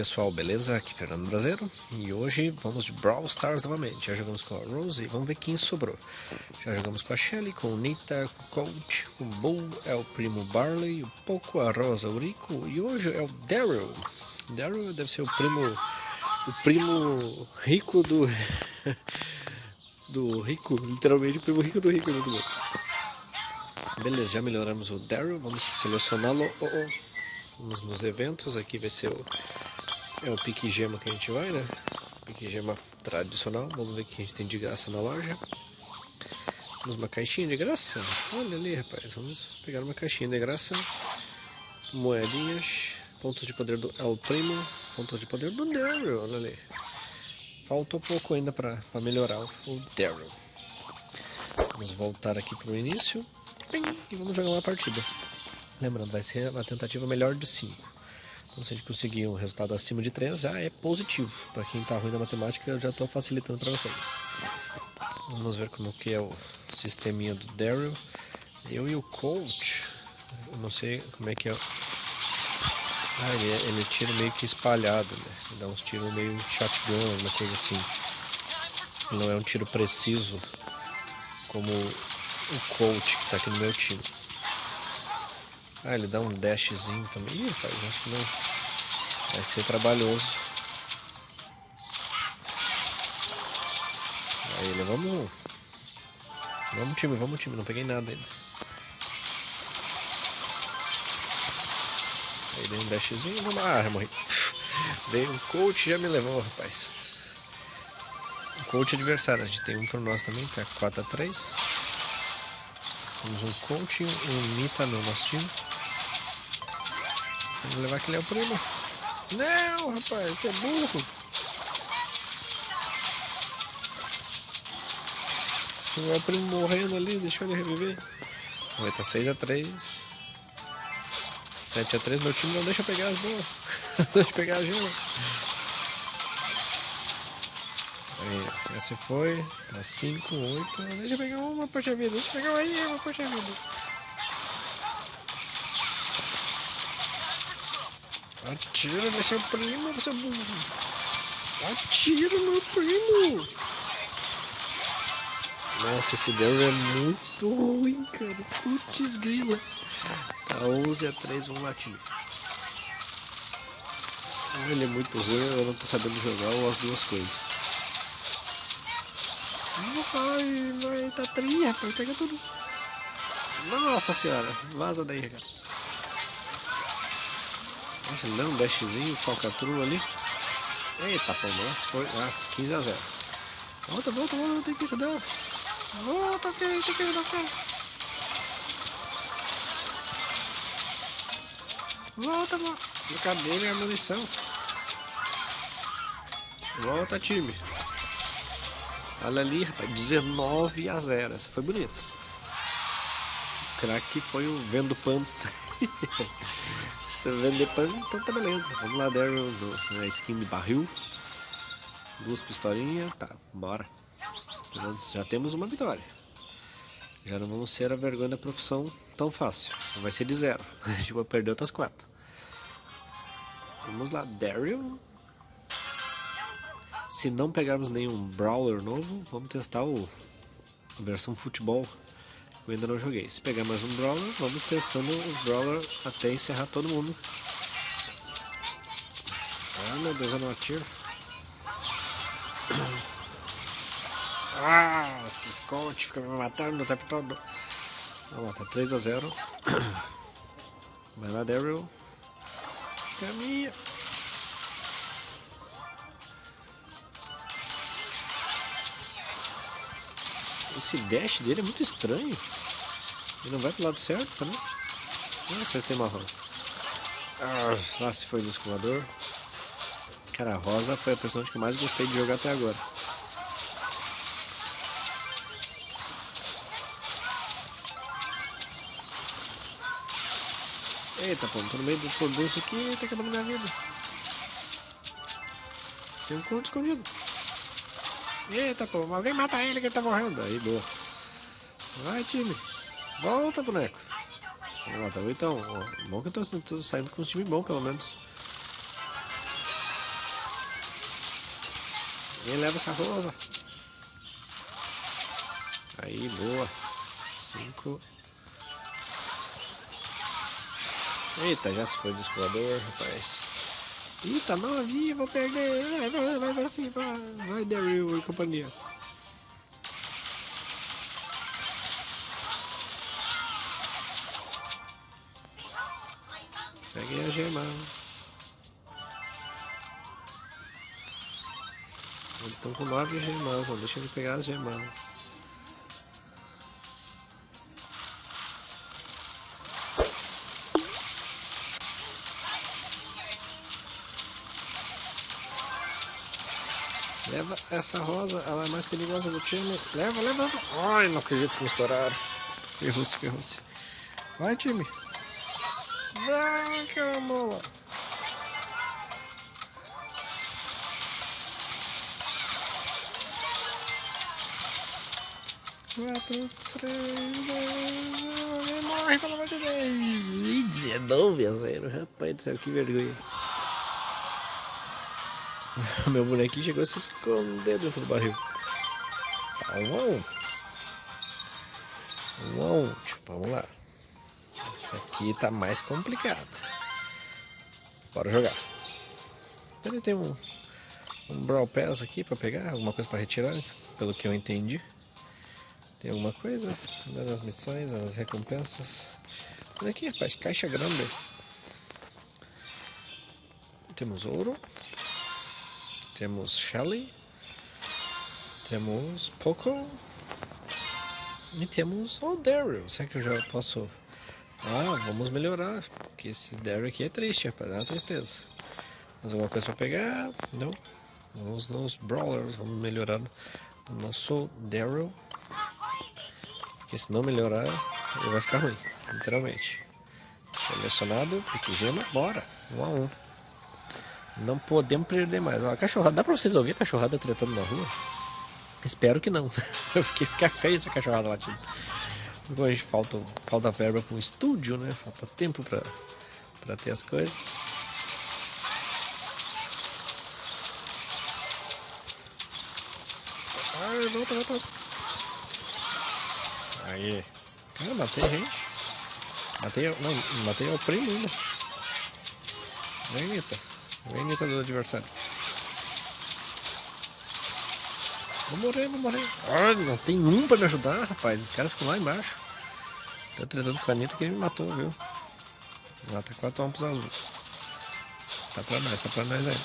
pessoal, beleza? Aqui é Fernando Brasileiro e hoje vamos de Brawl Stars novamente. Já jogamos com a Rose e vamos ver quem sobrou. Já jogamos com a Shelly, com o Nita, com o Coach, com o Bull, é o primo Barley, o Poco, a Rosa, o Rico e hoje é o Daryl. Daryl deve ser o primo, o primo rico do, do rico, literalmente o primo rico do rico, muito bom. Beleza, já melhoramos o Daryl, vamos selecioná-lo. Oh, oh. Vamos nos eventos, aqui vai ser o, é o pique gema que a gente vai, né? Pique gema tradicional, vamos ver o que a gente tem de graça na loja. Temos uma caixinha de graça, olha ali rapaz, vamos pegar uma caixinha de graça. Moedinhas, pontos de poder do El Primo, pontos de poder do Daryl, olha ali. Faltou pouco ainda para melhorar o Daryl. Vamos voltar aqui para o início e vamos jogar uma partida. Lembrando, vai ser uma tentativa melhor de 5. Então, se a gente conseguir um resultado acima de 3, já é positivo. Para quem está ruim na matemática, eu já estou facilitando para vocês. Vamos ver como que é o sisteminha do Daryl. Eu e o Coach, eu não sei como é que é. Ah, ele, é, ele tira meio que espalhado, né? Ele dá uns tiros meio shotgun, uma coisa assim. Não é um tiro preciso como o Coach que está aqui no meu time. Ah, ele dá um dashzinho também. Ih, rapaz, acho que não. Vai ser trabalhoso. Aí, levamos um. Vamos time, vamos time. Não peguei nada ainda. Aí dei um dashzinho. Vamos lá, ah, morri. Veio um coach e já me levou, rapaz. Coach adversário. A gente tem um por nós também, tá 4x3. Temos um coach e um Nita no nosso time. Vamos levar aquele é o primo. Não, rapaz, você é burro. O primo morrendo ali, deixou ele reviver. Vai tá 6x3. 7x3, meu time não deixa pegar as bolas. não deixa pegar a gema. Aí, essa foi. Tá 5, 8. Deixa eu pegar uma, poxa vida. Deixa eu pegar aí, uma, poxa vida. Atira nesse primo, você burro. Atira meu primo. Nossa, esse Deus é muito ruim, cara. Putz grila. Tá 11 a 3, um latim. Ele é muito ruim, eu não tô sabendo jogar as duas coisas. Vai, vai, tá tri, rapaz, pega tudo. Nossa senhora, vaza daí, cara. Nossa, ele deu um dashzinho, falcatrua ali. Eita, pô, nossa, foi. Ah, 15 a 0. Volta, volta, volta, tem que ajudar. Volta, ok, tem que ajudar cara. Volta, mano. Cadê a munição? Volta, time. Olha ali, rapaz, 19 a 0. Essa foi bonita. O craque foi o vendo pano. Se tá vendo depois, então tá beleza. Vamos lá, Daryl, na skin de barril. Duas pistolinhas, tá, bora. Já temos uma vitória. Já não vamos ser a vergonha da profissão tão fácil. Vai ser de zero. A gente vai perder outras quatro. Vamos lá, Daryl. Se não pegarmos nenhum Brawler novo, vamos testar o a versão futebol eu ainda não joguei. Se pegar mais um Brawler, vamos testando os Brawler até encerrar todo mundo. Ah, meu Deus, eu não atiro. Ah, esses coach ficam me matando o tempo todo. Vamos lá, tá 3 a 0 Vai lá, Daryl. Caminha. Esse dash dele é muito estranho. Ele não vai pro lado certo, parece. Ah, vocês tem uma rosa. Ah, se foi o descolador. Cara, a rosa foi a personagem que mais gostei de jogar até agora. Eita, pô, tô no meio do furdunço aqui, tá acabando minha vida. Tem um conto escondido. Eita, pô, alguém mata ele que ele tá morrendo. Aí, boa. Vai, time. Volta, boneco. Vamos tá então. Ó, bom que eu tô, tô saindo com um time bom, pelo menos. Quem leva essa rosa? Aí, boa. Cinco. Eita, já se foi do escoador, rapaz. Eita, novinha, vou perder. Vai, vai, vai pra cima. Vai, Daryl e companhia. Peguei a gema. Eles estão com nove gemas, não deixa ele pegar as gemas. Leva essa rosa, ela é mais perigosa do time. Leva, leva. Ai, não acredito que me estouraram. Ferrou-se, ferrou-se. Vai, time. Vai, caramola. Quatro, três, dois, morre, pelo amor de Deus. E 19 a 0, rapaz do céu, que vergonha. Meu bonequinho chegou a se esconder dentro do barril. Tá, um Um Vamos lá. Essa aqui tá mais complicada. Bora jogar. Ele tem um, um Brawl Pass aqui pra pegar, alguma coisa pra retirar, pelo que eu entendi. Tem alguma coisa? Nas missões, nas recompensas. Olha aqui, rapaz, caixa grande. Temos ouro. Temos Shelly. Temos Poco. E temos o Daryl. Será que eu já posso... Ah, vamos melhorar. Porque esse Daryl aqui é triste, rapaz. É uma tristeza. Mais alguma coisa para pegar? Não. Vamos nos Brawlers. Vamos melhorar o nosso Daryl. Porque se não melhorar, ele vai ficar ruim. Literalmente. Selecionado. Pique gema. Bora. Um a um. Não podemos perder mais. Ó, a cachorrada, dá pra vocês ouvir a cachorrada tretando na rua? Espero que não. Porque fica feio essa cachorrada latindo. Hoje falta, falta verba para um estúdio, né? Falta tempo pra, pra ter as coisas. Ai, volta, volta, volta. Aí. Cara, matei gente. Matei, não, matei o primo ainda. Vem, Nita. Vem neta do adversário. Vou morrer, vou morrer. Ah, não tem um pra me ajudar, rapaz. Os caras ficam lá embaixo. Tô tretando com a Anitta que ele me matou, viu? Lá tá 4 amplos azul. Tá pra nós, tá pra nós aí.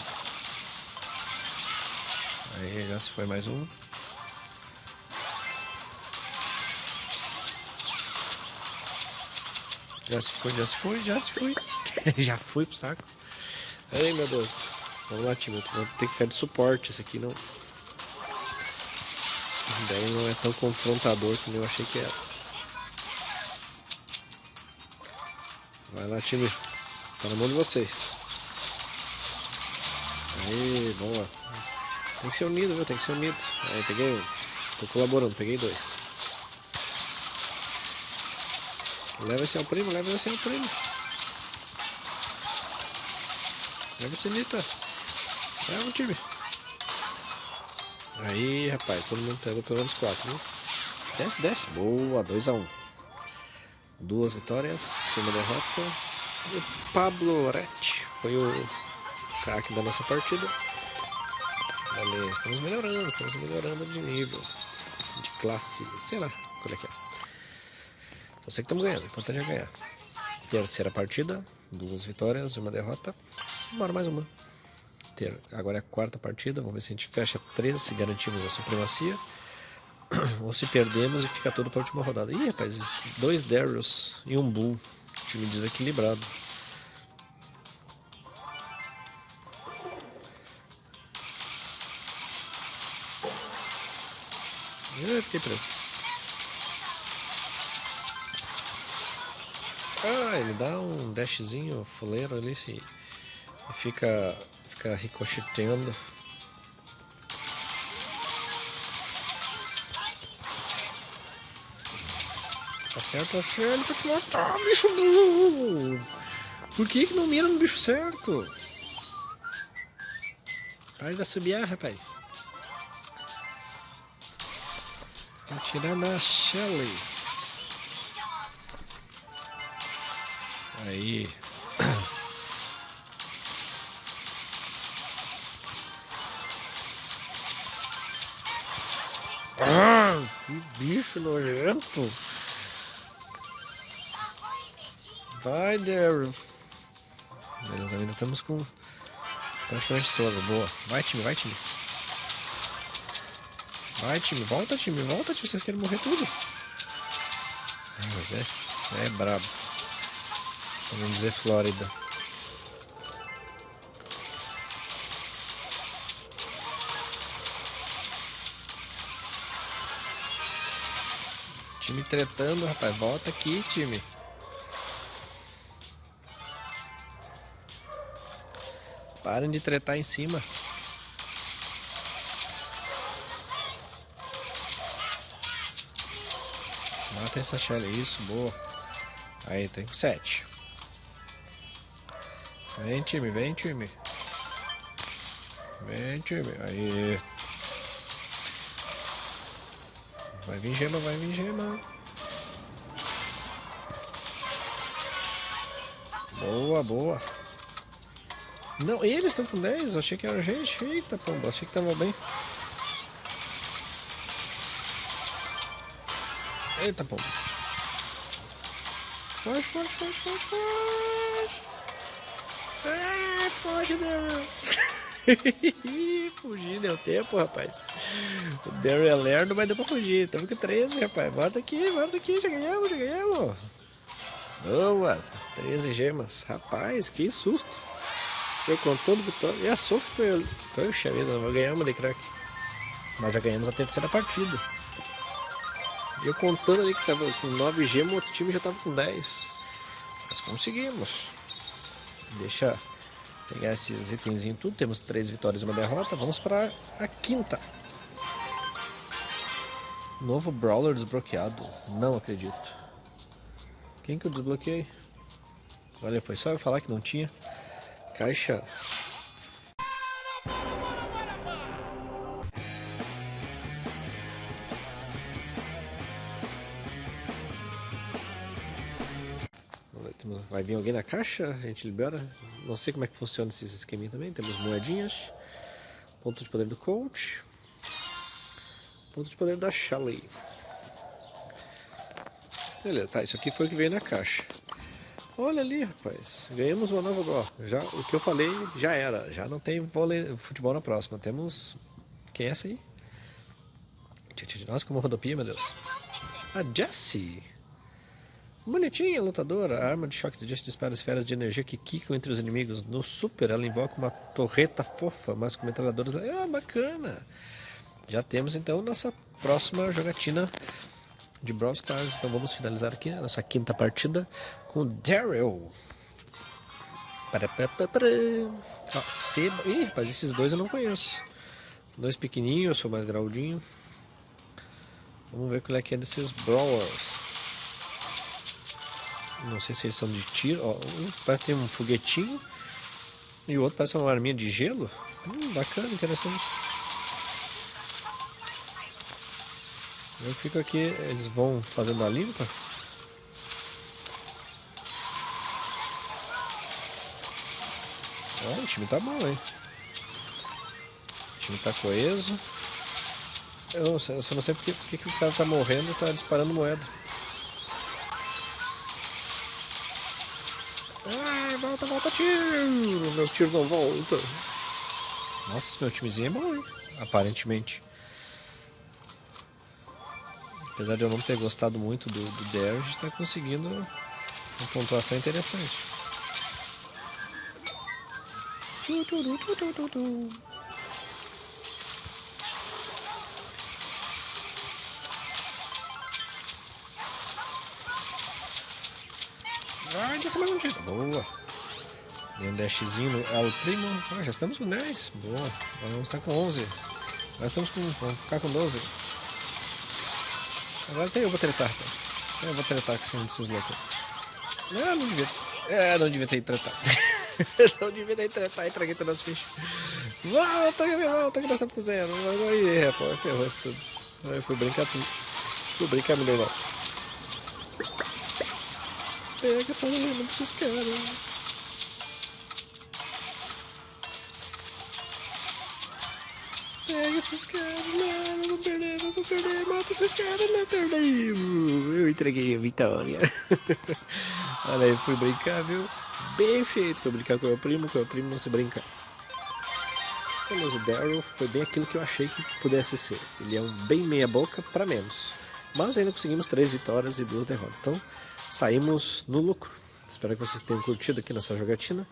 Aí já se foi mais um. Já se foi, já se foi, já se foi. já fui pro saco. Ai meu Deus. Vamos lá, time. Ter que ficar de suporte. Esse aqui não. Daí não é tão confrontador como eu achei que era. Vai lá, time. Tá na mão de vocês. Aí, lá. Tem que ser unido, viu? Tem que ser unido. Aí, peguei um. Tô colaborando, peguei dois. Leva esse ao primo, leva esse ao primo. Leva esse Nita. Leva o time. Aí, rapaz, todo mundo pegou pelo menos 4, né? Desce, desce. Boa, 2x1. Um. Duas vitórias, uma derrota. E o Pablo Oretti foi o craque da nossa partida. Olha, estamos melhorando, estamos melhorando de nível, de classe, sei lá qual é que é. Eu sei que estamos ganhando, o importante é ganhar. Terceira partida, duas vitórias, uma derrota. Bora mais uma. Ter. Agora é a quarta partida. Vamos ver se a gente fecha três, se garantimos a supremacia. Ou se perdemos e fica tudo para a última rodada. Ih, rapaz, dois Darius e um Bull. Time desequilibrado. Eu fiquei preso. Ah, ele dá um dashzinho fuleiro ali se fica, fica ricocheteando. Tá Acerta a ele pra te matar, bicho burro! Por que que não mira no bicho certo? Para de assobiar, rapaz. Atirar na Shelly. Aí. Ah, que bicho nojento. Vai, Daryl. Beleza, ainda estamos com praticamente toda. Boa. Vai, time, vai, time. Vai, time. Volta, time. Volta, time. Vocês querem morrer tudo. Ah, mas é, é brabo. Vamos dizer Flórida. Time tretando, rapaz. Volta aqui, time. Parem de tretar em cima. Mata essa Shelly. Isso, boa. Aí, tem sete. Vem, time, vem, time. Vem, time. Aí. Vai vir gema, vai vir gema. Boa, boa. Não, eles estão com 10? Eu achei que era gente. Eita, pomba, achei que tava bem. Eita, pomba. Foge, foge, foge, foge, foge. Foge, Daryl. fugir, deu tempo, rapaz. O Daryl é lerdo, mas deu pra fugir. Estamos com 13, rapaz. Volta aqui, volta aqui, já ganhamos, já ganhamos. Boa, 13 gemas. Rapaz, que susto. Eu contando vitória. E a Sophie foi. Poxa vida, não vou ganhar uma de crack. Mas já ganhamos a terceira partida. Eu contando ali que tava com 9 gemas, o outro time já tava com 10. Mas conseguimos. Deixa pegar esses itenzinhos tudo. Temos três vitórias e uma derrota. Vamos para a quinta. Novo Brawler desbloqueado. Não acredito. Quem que eu desbloqueei? Olha, foi só eu falar que não tinha. Caixa. Vai vir alguém na caixa, a gente libera. Não sei como é que funciona esses esqueminhos também. Temos moedinhas. Ponto de poder do coach. Ponto de poder da Shelly. Beleza, tá, isso aqui foi o que veio na caixa. Olha ali, rapaz. Ganhamos uma nova gol. Já, o que eu falei já era. Já não tem vôlei, futebol na próxima. Temos... Quem é essa aí? Nossa, como rodopia, meu Deus. A Jessie. Bonitinha, lutadora. A arma de choque de Jessie dispara esferas de energia que quicam entre os inimigos. No Super, ela invoca uma torreta fofa, mas com metralhadoras... Ah, bacana. Já temos, então, nossa próxima jogatina de Brawl Stars. Então vamos finalizar aqui a nossa quinta partida com Daryl. Ó, Seba. Ih, rapaz, esses dois eu não conheço. Dois pequenininhos, eu sou mais graudinho. Vamos ver qual é que é desses Brawlers. Não sei se eles são de tiro. Ó, um parece que tem um foguetinho. E o outro parece uma arminha de gelo. Hum, bacana, interessante. Eu fico aqui, eles vão fazendo a limpa. Ó, o time tá bom, hein? O time tá coeso. Eu, eu só não sei porque, porque que o cara tá morrendo e tá disparando moeda. Ai, volta, volta, tiro! Meu tiro não volta. Nossa, meu timezinho é bom, hein? Aparentemente. Apesar de eu não ter gostado muito do, do Dare, a gente está conseguindo uma pontuação interessante. Vai, desce mais um tiro. Boa. Um dashzinho no El Primo. Ah, já estamos com 10. Boa. Agora vamos estar com 11. Nós estamos com. Vamos ficar com 12. Agora até eu vou tretar. Eu vou tretar com esse desses loucos. Ah, não devia. É, não devia ter tretado. não devia ter tretado e traguei todas as fichas. Volta, volta, que nós estamos com zero. Aí, rapaz, ferrou isso tudo. Aí fui brincar tudo. Fui brincar, meu irmão. Pega essa lama desses caras. Pega esses caras, não, nós vamos perder, nós vamos perder, mata esses caras, não perdemos. Eu entreguei a vitória. Olha aí, fui brincar, viu? Bem feito, fui brincar com o meu primo, com o meu primo não se brincar. Mas o Daryl foi bem aquilo que eu achei que pudesse ser. Ele é um bem meia boca para menos. Mas ainda conseguimos três vitórias e duas derrotas. Então saímos no lucro. Espero que vocês tenham curtido aqui nessa jogatina.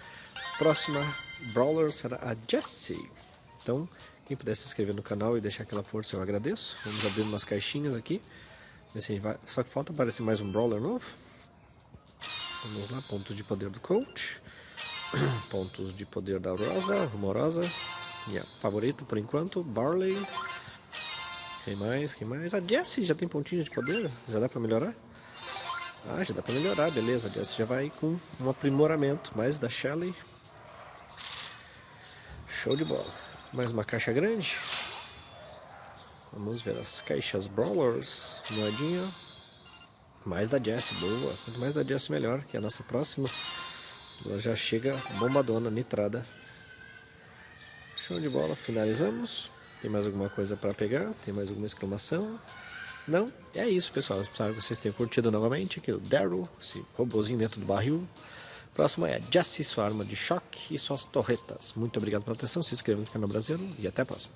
Próxima Brawler será a Jessie. Então, quem puder se inscrever no canal e deixar aquela força eu agradeço. Vamos abrir umas caixinhas aqui. Só que falta aparecer mais um Brawler novo. Vamos lá, pontos de poder do Coach. Pontos de poder da Rosa, Rumorosa. Minha favorita por enquanto, Barley. Quem mais? Quem mais? A Jessie já tem pontinho de poder? Já dá pra melhorar? Ah, já dá pra melhorar, beleza. A Jessie já vai com um aprimoramento. Mais da Shelly. Show de bola. Mais uma caixa grande. Vamos ver as caixas Brawlers. Moedinha. Mais da Jessie, boa. Quanto mais da Jessie, melhor. Que é a nossa próxima. Ela já chega bombadona, nitrada. Show de bola, finalizamos. Tem mais alguma coisa para pegar? Tem mais alguma exclamação? Não? É isso, pessoal. Espero que vocês tenham curtido novamente aqui o Daryl, esse robozinho dentro do barril. Próximo é a Jessie, sua arma de choque e suas torretas. Muito obrigado pela atenção, se inscreva no canal brasileiro e até a próxima.